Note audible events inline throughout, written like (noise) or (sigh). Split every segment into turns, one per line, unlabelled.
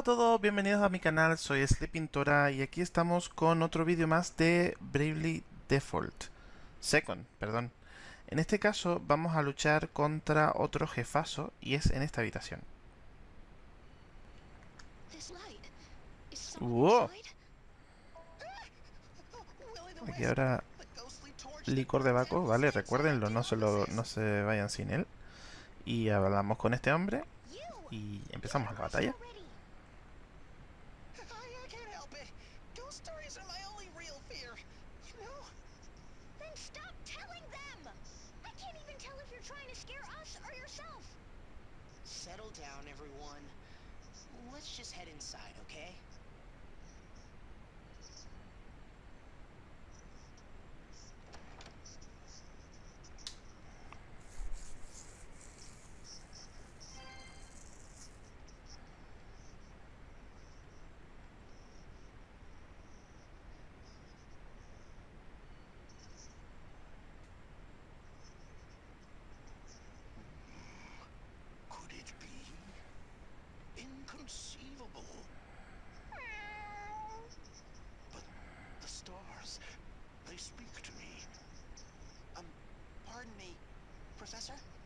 Hola a todos, bienvenidos a mi canal, soy Sleepintora y aquí estamos con otro vídeo más de Bravely Default Second, perdón. En este caso vamos a luchar contra otro jefazo y es en esta habitación. ¡Wow! Aquí ahora licor de Baco, ¿vale? Recuérdenlo, no se, lo, no se vayan sin él. Y hablamos con este hombre y empezamos la batalla.
Professor?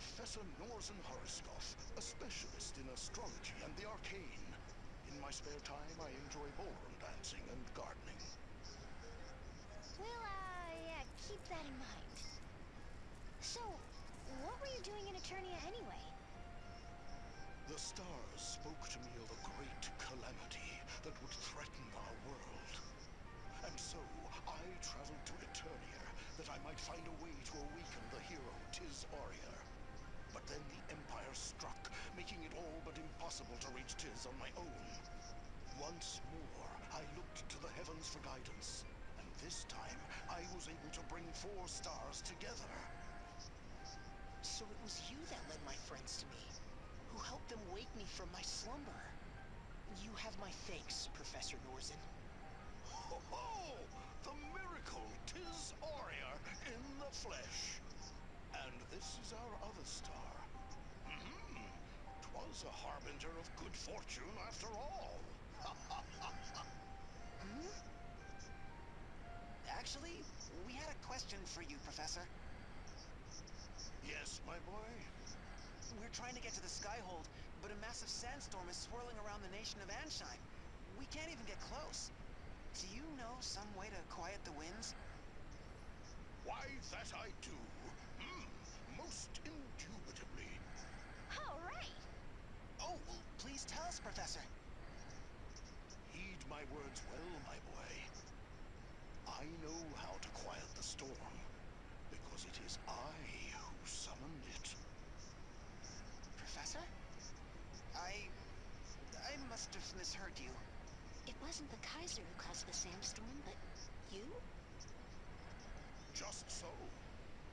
Professor
Norzen Horoscoff, a specialist in astrology and the arcane. In my spare time, I enjoy ballroom dancing and gardening.
Well, uh, yeah, keep that in mind. So, what were you doing in Eternia anyway?
The stars spoke to me of a great calamity that would threaten our world. And so, I traveled to Eternia that I might find a way to awaken the hero Tiz Aurier. Impossible to reach Tiz on my own. Once more, I looked to the heavens for guidance. And this time, I was able to bring four stars together.
So it was you that led my friends to me, who helped them wake me from my slumber. You have my thanks, Professor Norzin.
Ho ho! The miracle, tis Aurier in the flesh. And this is our other star. Hmm, twas a harbinger of good fortune after all.
Actually, we had a question for you, Professor.
yes, my boy.
We're trying to get to the Skyhold, but a massive sandstorm is swirling around the nation of Ansheim. We can't even get close. Do you know some way to quiet the winds?
Why, that I do. Hmm, most indubitably.
All right.
Oh, well, please us, Professor.
Heed my words well, my boy. I know how to quiet the storm, because it is I who summoned it.
Professor? I... I must have misheard you.
It wasn't the Kaiser who caused the sandstorm, but you?
Just so.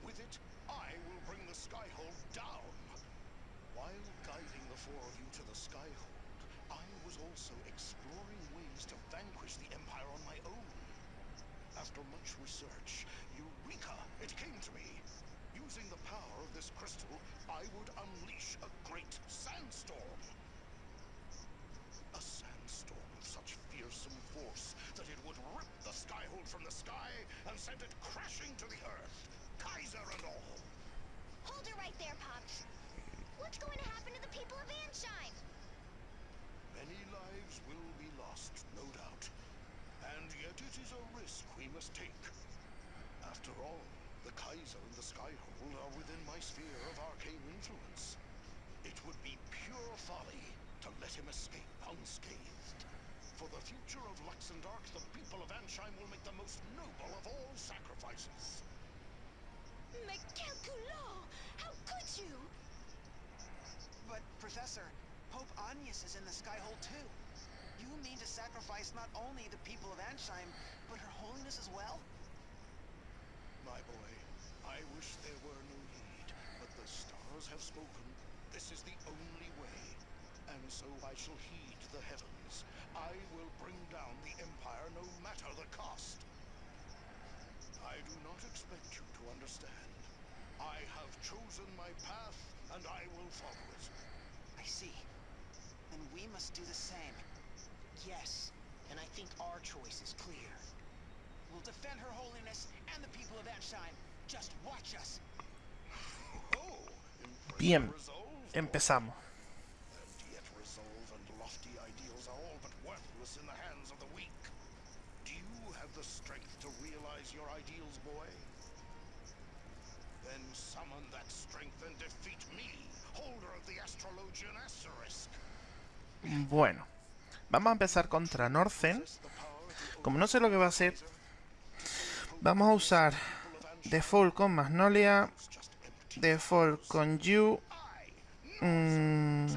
With it, I will bring the Skyhold down. While guiding the four of you to the Skyhold, I was also exploring ways to vanquish the Empire on my own. After much research, Eureka! It came to me. Using the power of this crystal, I would unleash a great sandstorm. A sandstorm of such fearsome force that it would rip the Skyhold from the sky and send it crashing to the earth, Kaiser and all.
Hold it right there, Pops. What's going to happen to the people of Ansheim?
Many lives will be lost, no doubt. And yet it is a risk we must take. After all, the Kaiser and the Skyhold are within my sphere of arcane influence. It would be pure folly to let him escape unscathed. For the future of Luxendark, the people of Ansheim will make the most noble of all sacrifices.
Mais! How could you?
But, Professor, Pope Agnes is in the Skyhold too. You mean to sacrifice not only the people of Ansheim, but Her Holiness as well?
My boy, I wish there were no need, but the stars have spoken. This is the only way. And so I shall heed the heavens. I will bring down the Empire no matter the cost. I do not expect you to understand. I have chosen my path, and I will follow it.
I see. Then we must do the same.
Yes, and I think our choice is clear.
We'll defend Her Holiness and the people of Ansheim. Just watch us.
Oh, impressive
Bien,
resolve,
empezamos.
And yet resolve and lofty ideals are all but worthless in the hands of the weak. Do you have the strength to realize your ideals, boy? Then summon that strength and defeat me, holder of the Astrologian Asterisk.
Bueno, vamos a empezar contra
to
Como no sé lo que va a hacer, vamos a usar Default con Magnolia. Default con mm,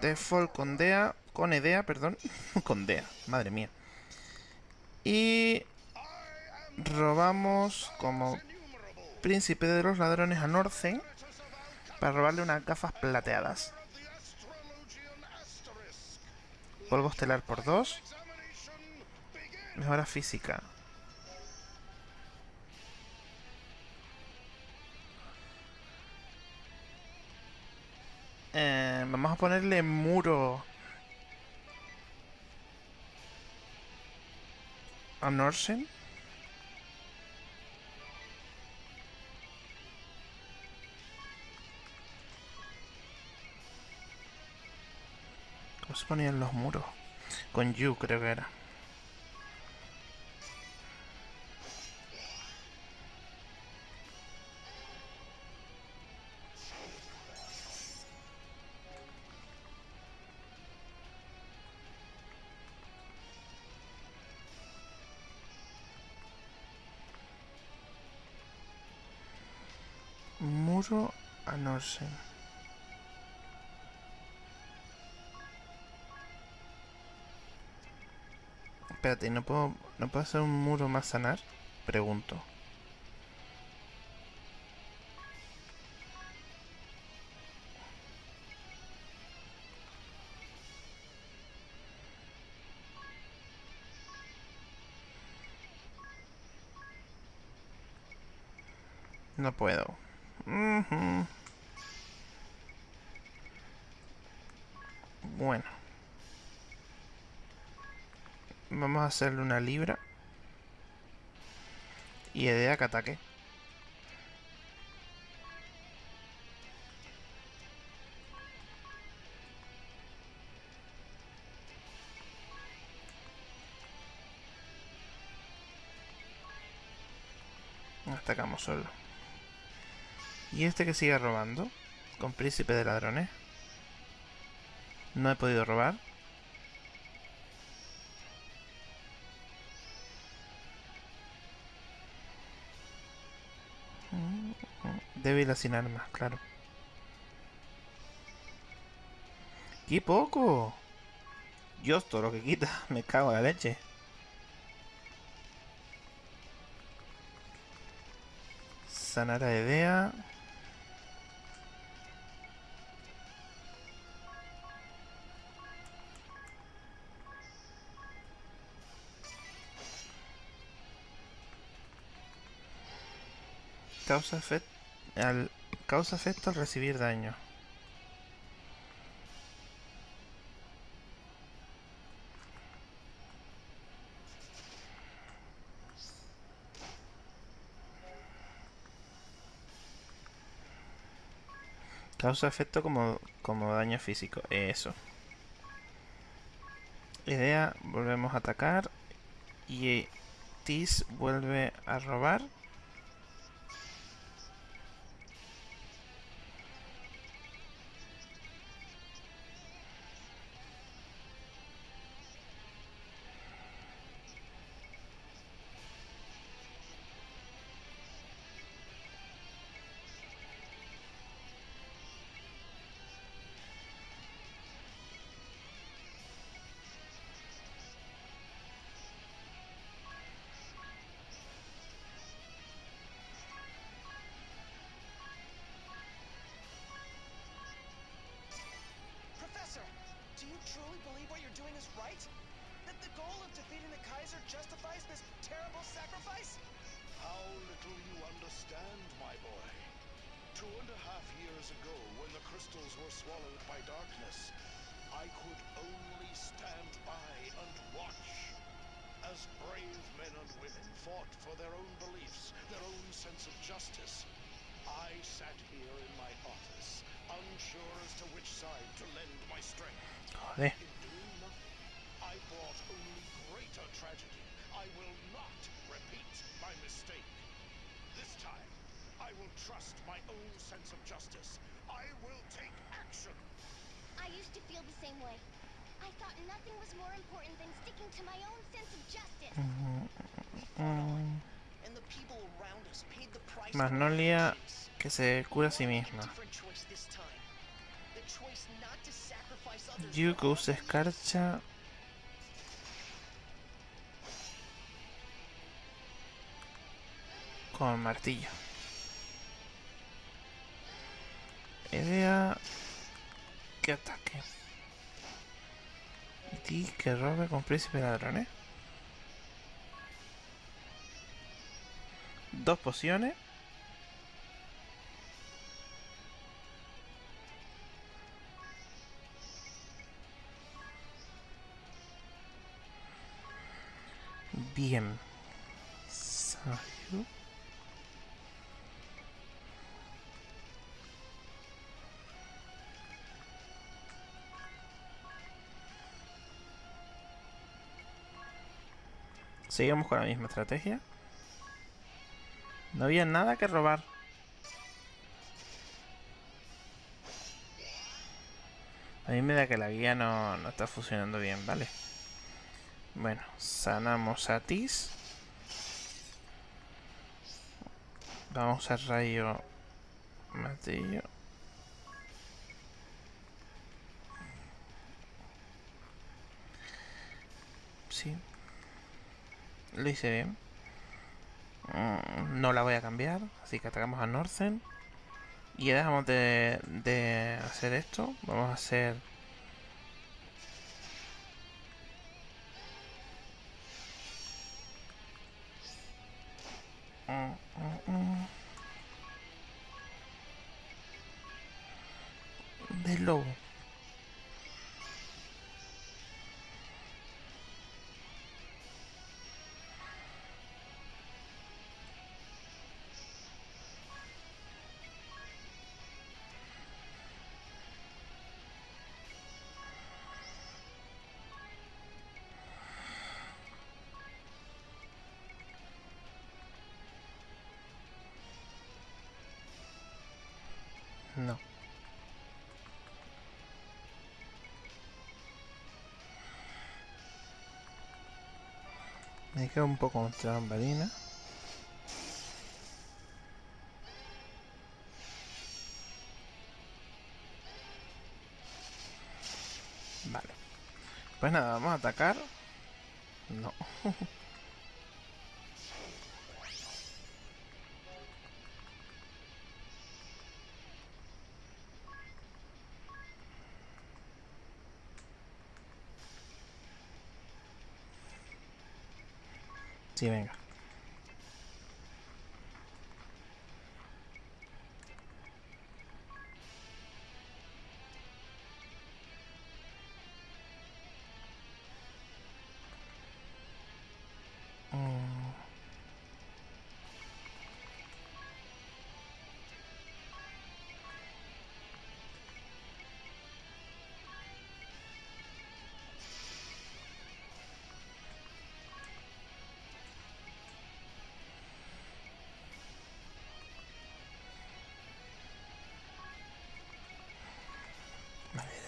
Default con Dea, con Edea, perdón, (laughs) con Dea, madre mía. Y robamos como príncipe de los ladrones a
Alchemy
para robarle unas gafas plateadas. Polvo estelar por 2,
Examination begin.
mejora física. Eh, vamos a ponerle muro a Norsen. Ponían los muros? Con Yu creo que era. Muro a Norsen. Espérate, ¿no puedo, ¿no puedo hacer un muro más sanar? Pregunto. No puedo. Ujú. Bueno. Vamos a hacerle una libra. Y idea que ataque. Atacamos solo. Y este que sigue robando. Con príncipe de ladrones. No he podido robar. Débil sin armas, claro. ¡Qué poco! Dios, todo lo que quita. (laughs) Me cago en la leche. Sanar a Edea. Causa efecto al causa efecto al recibir daño. Causa efecto como, como daño físico. Eso. Idea, volvemos a atacar. Y Tis vuelve a robar.
Defeating the Kaiser justifies this terrible sacrifice?
How little you understand, my boy. Two and a half years ago, when the crystals were swallowed by darkness, I could only stand by and watch as brave men and women fought for their own beliefs, their own sense of justice. I sat here in my office, unsure as to which side to lend my strength.
Joder.
In doing nothing, I brought only greater tragedy. I will not repeat my mistake. This time, I will trust my own sense of justice. I will take action.
I used to feel the same way. I thought nothing was more important than sticking to my own sense of justice.
We fought on, and the people around us paid the price
Magnolia que se cura a sí
We'll make a
misma.
different choice this
Con martillo. Idea que ataque. Y que robe con príncipe ladrones. Dos pociones. Bien. Sayu. Seguimos con la misma estrategia. No había nada que robar. A mí me da que la guía no, no está funcionando bien, ¿vale? Bueno, sanamos a Tis. Vamos a rayo martillo. Sí. Lo hice bien. Mm, No la voy a cambiar, así que atacamos a Northern. Y ya dejamos de, de hacer esto. Vamos a hacer... Me queda un poco entre bambalina. Vale. Pues nada, vamos a atacar. No. (laughs) Sí, venga.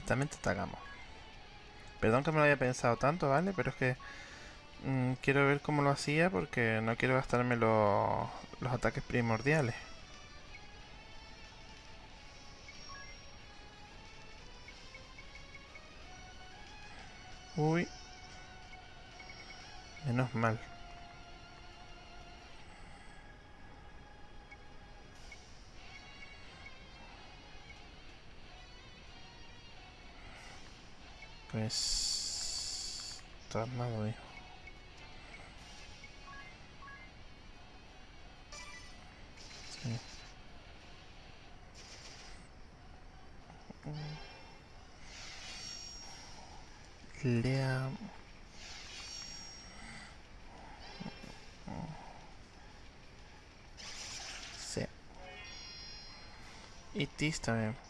Directamente atacamos. Perdón que me lo haya pensado tanto, ¿vale? Pero es que mm, quiero ver cómo lo hacía porque no quiero gastarme los, los ataques primordiales. Uy. Menos mal. Está armado, hijo. Sí. Lea... Sí. Y Tis también.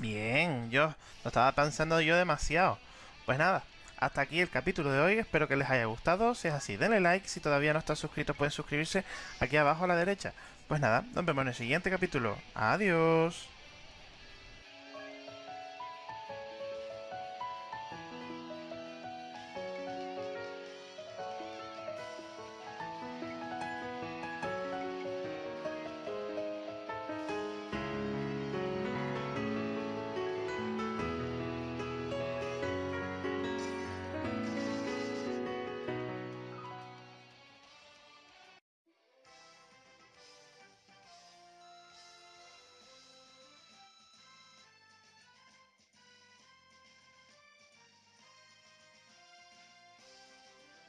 Bien, yo lo estaba pensando yo demasiado. Pues nada, hasta aquí el capítulo de hoy. Espero que les haya gustado. Si es así, denle like. Si todavía no están suscritos, pueden suscribirse aquí abajo a la derecha. Pues nada, nos vemos en el siguiente capítulo. Adiós.